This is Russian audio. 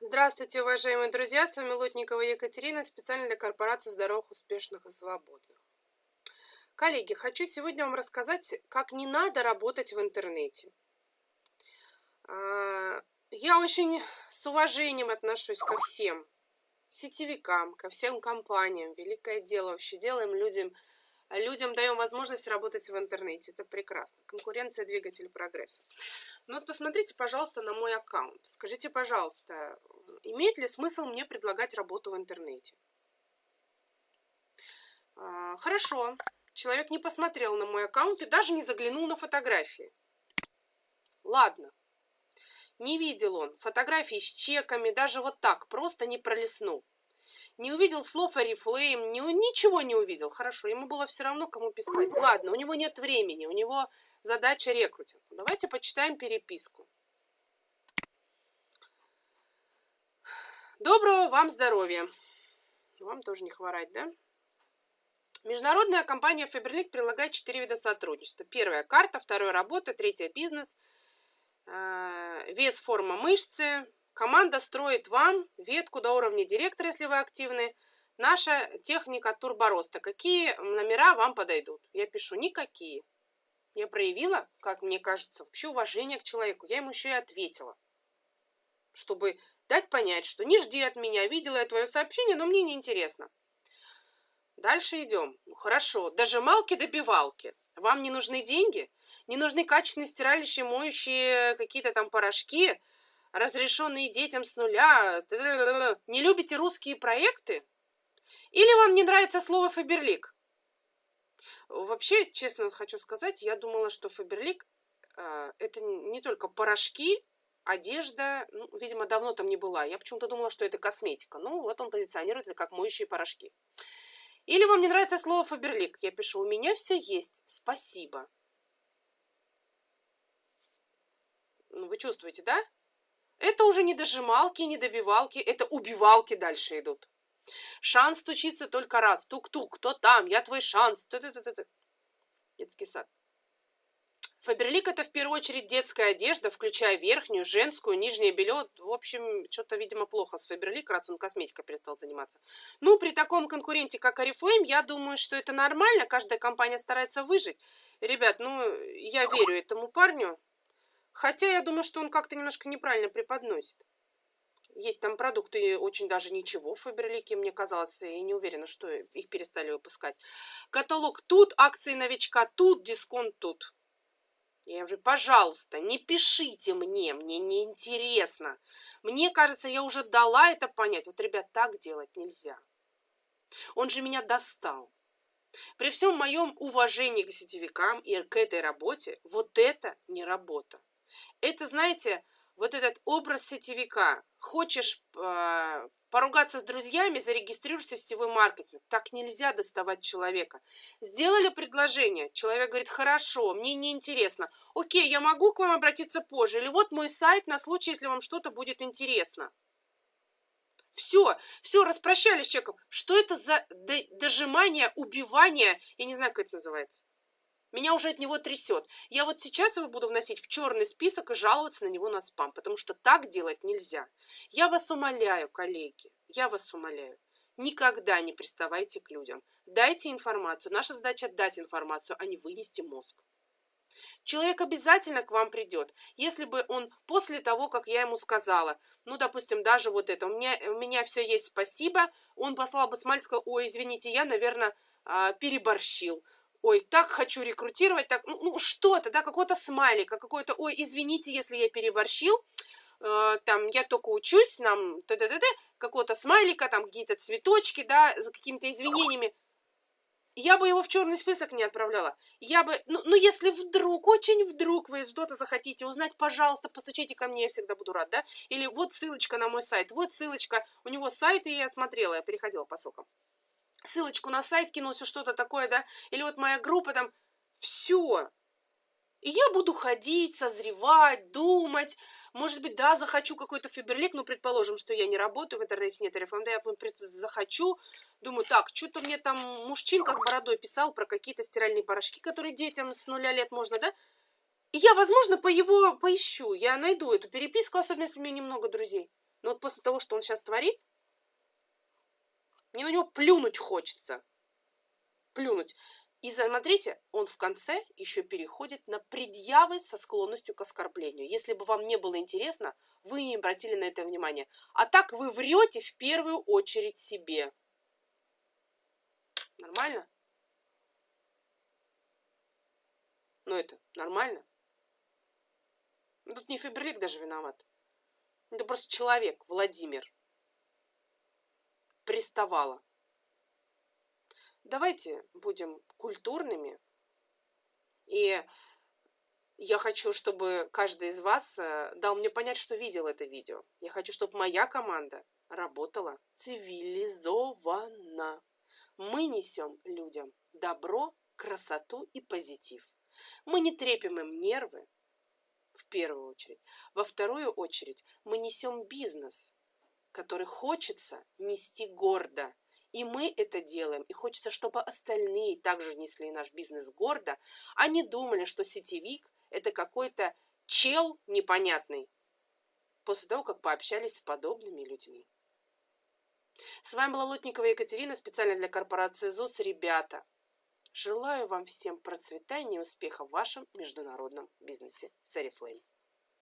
Здравствуйте, уважаемые друзья! С вами Лотникова Екатерина, специально для корпорации здоровых, успешных и свободных. Коллеги, хочу сегодня вам рассказать, как не надо работать в интернете. А, я очень с уважением отношусь ко всем сетевикам, ко всем компаниям. Великое дело вообще делаем людям, людям даем возможность работать в интернете. Это прекрасно. Конкуренция – двигатель прогресса. Ну вот посмотрите, пожалуйста, на мой аккаунт. Скажите, пожалуйста, имеет ли смысл мне предлагать работу в интернете? А, хорошо. Человек не посмотрел на мой аккаунт и даже не заглянул на фотографии. Ладно. Не видел он фотографии с чеками, даже вот так, просто не пролистнул. Не увидел слов Oriflame, не, ничего не увидел. Хорошо, ему было все равно, кому писать. Ладно, у него нет времени, у него задача рекрутинг. Давайте почитаем переписку. Доброго вам здоровья. Вам тоже не хворать, да? Международная компания Faberlic предлагает четыре вида сотрудничества. Первая – карта, вторая – работа, третья – бизнес, э, вес, форма мышцы. Команда строит вам ветку до уровня директора, если вы активны. Наша техника турбороста. Какие номера вам подойдут? Я пишу никакие. Я проявила, как мне кажется, вообще уважение к человеку. Я ему еще и ответила, чтобы дать понять, что не жди от меня, видела я твое сообщение, но мне не интересно. Дальше идем. Ну, хорошо, дожималки добивалки. Вам не нужны деньги? Не нужны качественные стиральщие, моющие какие-то там порошки, разрешенные детям с нуля? Не любите русские проекты? Или вам не нравится слово «фаберлик»? Вообще, честно хочу сказать, я думала, что Фаберлик э, это не только порошки, одежда, ну, видимо, давно там не была. Я почему-то думала, что это косметика. Ну, вот он позиционирует это как моющие порошки. Или вам не нравится слово Фаберлик? Я пишу, у меня все есть, спасибо. Ну, вы чувствуете, да? Это уже не дожималки, не добивалки, это убивалки дальше идут. Шанс стучится только раз. Тук-тук, кто там? Я твой шанс. Т -т -т -т -т. Детский сад. Фаберлик это в первую очередь детская одежда, включая верхнюю, женскую, нижнее белье. В общем, что-то, видимо, плохо с Фаберлик, раз он косметикой перестал заниматься. Ну, при таком конкуренте, как Oriflame, я думаю, что это нормально. Каждая компания старается выжить. Ребят, ну, я верю этому парню. Хотя я думаю, что он как-то немножко неправильно преподносит. Есть там продукты очень даже ничего в Фаберлике, мне казалось, и не уверена, что их перестали выпускать. Каталог тут, акции новичка тут, дисконт тут. Я уже, пожалуйста, не пишите мне, мне не интересно. Мне кажется, я уже дала это понять. Вот, ребят, так делать нельзя. Он же меня достал. При всем моем уважении к сетевикам и к этой работе, вот это не работа. Это, знаете, вот этот образ сетевика. Хочешь э, поругаться с друзьями, зарегистрируешься в сетевой маркетинг. Так нельзя доставать человека. Сделали предложение, человек говорит, хорошо, мне не интересно. Окей, я могу к вам обратиться позже. Или вот мой сайт на случай, если вам что-то будет интересно. Все, все, распрощались с человеком. Что это за дожимание, убивание? Я не знаю, как это называется. Меня уже от него трясет. Я вот сейчас его буду вносить в черный список и жаловаться на него на спам, потому что так делать нельзя. Я вас умоляю, коллеги, я вас умоляю. Никогда не приставайте к людям. Дайте информацию. Наша задача дать информацию, а не вынести мозг. Человек обязательно к вам придет. Если бы он после того, как я ему сказала, ну, допустим, даже вот это, у меня, у меня все есть, спасибо, он послал бы смайлик, сказал, ой, извините, я, наверное, а, переборщил ой, так хочу рекрутировать, так, ну, ну что-то, да, какой-то смайлик, какой-то, ой, извините, если я переборщил, э, там, я только учусь, нам, т т т т какого-то смайлика, там, какие-то цветочки, да, за какими-то извинениями, я бы его в черный список не отправляла. Я бы, ну, ну если вдруг, очень вдруг вы что-то захотите узнать, пожалуйста, постучите ко мне, я всегда буду рад, да? Или вот ссылочка на мой сайт, вот ссылочка, у него сайт, и я смотрела, я переходила по ссылкам ссылочку на сайт кинул, что-то такое, да, или вот моя группа там, все. И я буду ходить, созревать, думать, может быть, да, захочу какой-то фиберлик, ну, предположим, что я не работаю, в интернете нет рефлам, да, я захочу, думаю, так, что-то мне там мужчинка с бородой писал про какие-то стиральные порошки, которые детям с нуля лет можно, да, и я, возможно, по его поищу, я найду эту переписку, особенно если у меня немного друзей. Но вот после того, что он сейчас творит, мне на него плюнуть хочется. Плюнуть. И смотрите, он в конце еще переходит на предъявы со склонностью к оскорблению. Если бы вам не было интересно, вы не обратили на это внимание. А так вы врете в первую очередь себе. Нормально? Ну это нормально? Ну, тут не Фаберлик даже виноват. Это просто человек, Владимир. Приставала. Давайте будем культурными. И я хочу, чтобы каждый из вас э, дал мне понять, что видел это видео. Я хочу, чтобы моя команда работала цивилизованно. Мы несем людям добро, красоту и позитив. Мы не трепим им нервы, в первую очередь. Во вторую очередь мы несем бизнес, который хочется нести гордо. И мы это делаем. И хочется, чтобы остальные также несли наш бизнес гордо, а не думали, что сетевик – это какой-то чел непонятный, после того, как пообщались с подобными людьми. С вами была Лотникова Екатерина, специально для корпорации ЗУС. Ребята, желаю вам всем процветания и успеха в вашем международном бизнесе. Сарифлейм.